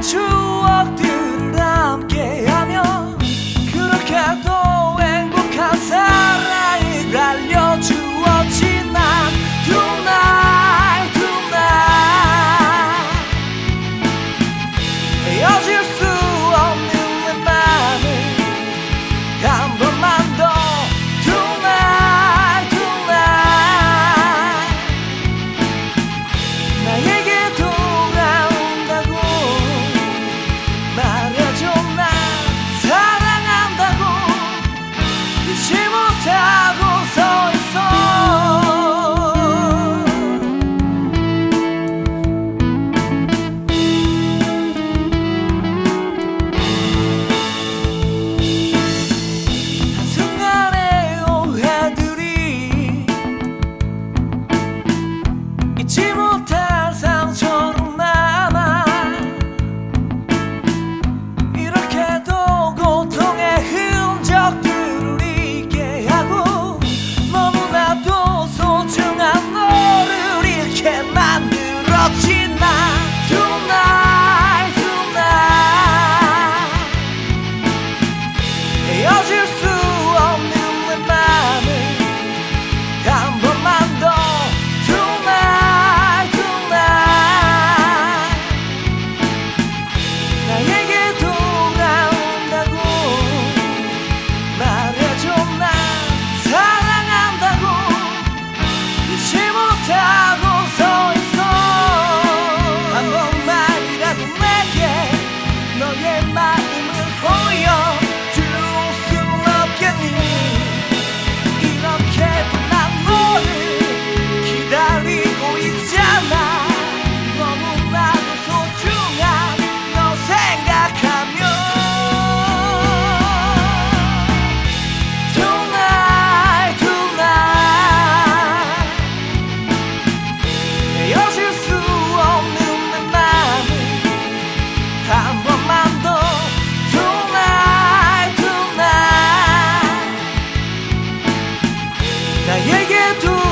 추억들을 함께하며 그렇게도 행복한 사랑이 달려주었지 난 tonight tonight 헤어질 수 없는 내 맘을 한번 Jim 나에게도